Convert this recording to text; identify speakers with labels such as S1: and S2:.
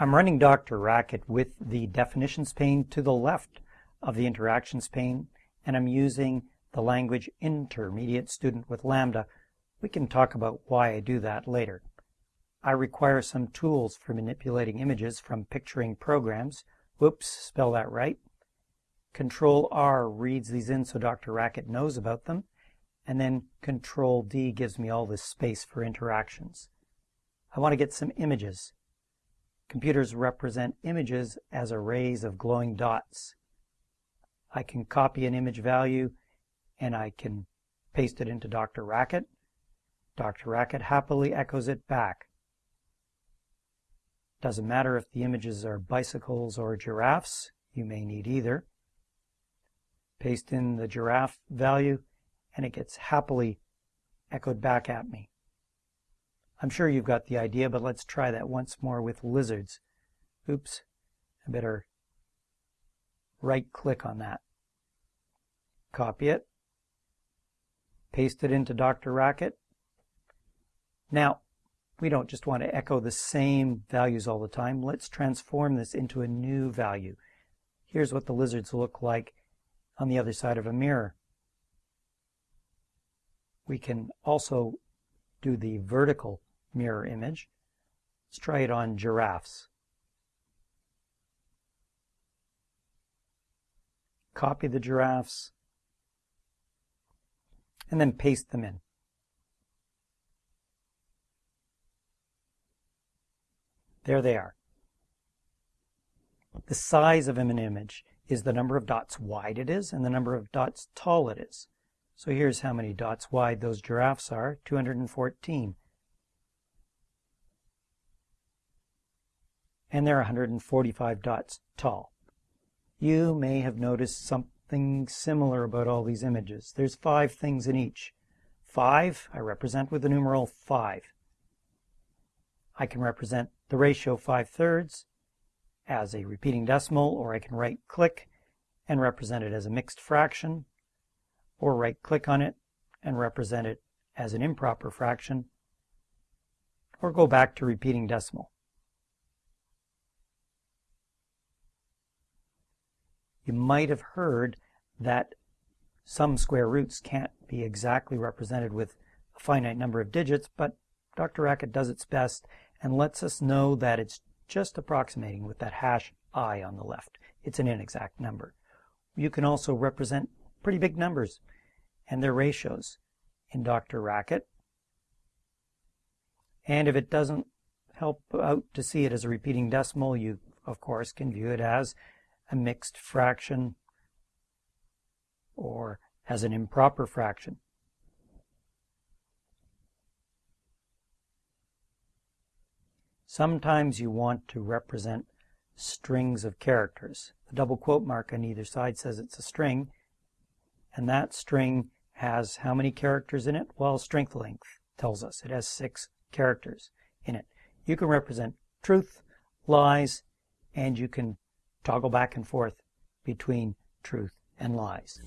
S1: I'm running Dr. Racket with the definitions pane to the left of the interactions pane, and I'm using the language intermediate student with Lambda. We can talk about why I do that later. I require some tools for manipulating images from picturing programs. Whoops, spell that right. Control R reads these in so Dr. Racket knows about them. And then Control D gives me all this space for interactions. I want to get some images. Computers represent images as arrays of glowing dots. I can copy an image value and I can paste it into Dr. Racket. Dr. Racket happily echoes it back. Doesn't matter if the images are bicycles or giraffes, you may need either. Paste in the giraffe value and it gets happily echoed back at me. I'm sure you've got the idea, but let's try that once more with lizards. Oops, I better right click on that. Copy it, paste it into Dr. Racket. Now, we don't just want to echo the same values all the time. Let's transform this into a new value. Here's what the lizards look like on the other side of a mirror. We can also do the vertical mirror image. Let's try it on giraffes. Copy the giraffes and then paste them in. There they are. The size of an image is the number of dots wide it is and the number of dots tall it is. So here's how many dots wide those giraffes are, 214. And they're 145 dots tall. You may have noticed something similar about all these images. There's five things in each. Five, I represent with the numeral 5. I can represent the ratio 5 thirds as a repeating decimal, or I can right click and represent it as a mixed fraction, or right click on it and represent it as an improper fraction, or go back to repeating decimal. You might have heard that some square roots can't be exactly represented with a finite number of digits, but Dr. Racket does its best and lets us know that it's just approximating with that hash i on the left. It's an inexact number. You can also represent pretty big numbers and their ratios in Dr. Racket. And if it doesn't help out to see it as a repeating decimal, you of course can view it as a mixed fraction or as an improper fraction. Sometimes you want to represent strings of characters. The double quote mark on either side says it's a string, and that string has how many characters in it? Well, string length tells us it has six characters in it. You can represent truth, lies, and you can toggle back and forth between truth and lies.